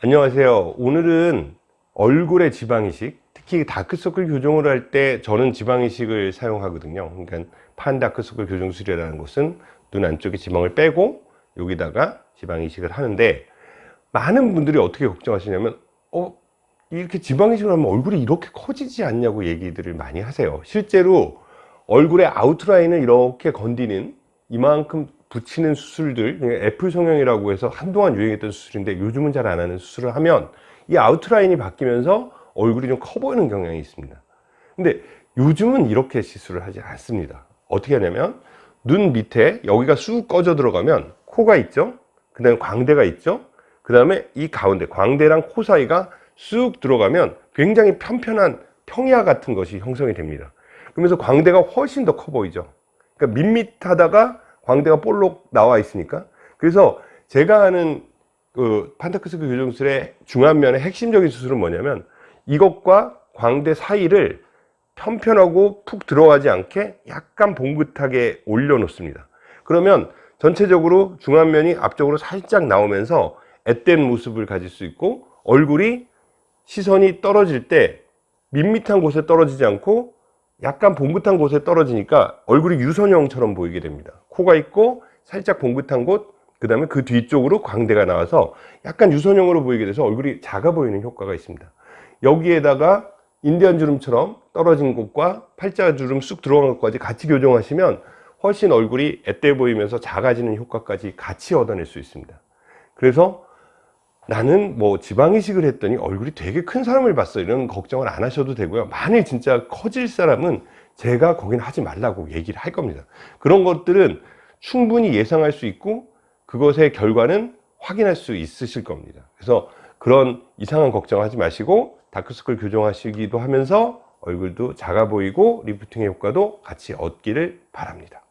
안녕하세요. 오늘은 얼굴의 지방이식 특히 다크서클 교정을 할 때 저는 지방이식을 사용하거든요. 그러니까 판다크서클 교정술이라는 것은 눈 안쪽에 지방을 빼고 여기다가 지방이식을 하는데 많은 분들이 어떻게 걱정하시냐면 어 이렇게 지방이식을 하면 얼굴이 이렇게 커지지 않냐고 얘기들을 많이 하세요. 실제로 얼굴의 아웃라인을 이렇게 건드리는 이만큼 붙이는 수술들 애플 성형이라고 해서 한동안 유행했던 수술인데 요즘은 잘 안 하는 수술을 하면 이 아웃라인이 바뀌면서 얼굴이 좀 커 보이는 경향이 있습니다. 근데 요즘은 이렇게 시술을 하지 않습니다. 어떻게 하냐면 눈 밑에 여기가 쑥 꺼져 들어가면 코가 있죠? 그 다음에 광대가 있죠? 그 다음에 이 가운데 광대랑 코 사이가 쑥 들어가면 굉장히 편편한 평야 같은 것이 형성이 됩니다. 그러면서 광대가 훨씬 더 커 보이죠? 그러니까 밋밋하다가 광대가 볼록 나와 있으니까. 그래서 제가 하는 그 판타크스크 교정술의 중안면의 핵심적인 수술은 뭐냐면 이것과 광대 사이를 편편하고 푹 들어가지 않게 약간 봉긋하게 올려 놓습니다. 그러면 전체적으로 중안면이 앞쪽으로 살짝 나오면서 앳된 모습을 가질 수 있고 얼굴이 시선이 떨어질 때 밋밋한 곳에 떨어지지 않고 약간 봉긋한 곳에 떨어지니까 얼굴이 유선형처럼 보이게 됩니다 코가 있고 살짝 봉긋한 곳, 그 다음에 그 뒤쪽으로 광대가 나와서 약간 유선형으로 보이게 돼서 얼굴이 작아 보이는 효과가 있습니다. 여기에다가 인디안 주름처럼 떨어진 곳과 팔자 주름 쑥 들어간 것까지 같이 교정하시면 훨씬 얼굴이 앳돼 보이면서 작아지는 효과까지 같이 얻어낼 수 있습니다. 그래서 나는 뭐 지방이식을 했더니 얼굴이 되게 큰 사람을 봤어. 이런 걱정을 안 하셔도 되고요. 만일 진짜 커질 사람은 제가 거긴 하지 말라고 얘기를 할 겁니다. 그런 것들은 충분히 예상할 수 있고 그것의 결과는 확인할 수 있으실 겁니다. 그래서 그런 이상한 걱정하지 마시고 다크서클 교정하시기도 하면서 얼굴도 작아 보이고 리프팅의 효과도 같이 얻기를 바랍니다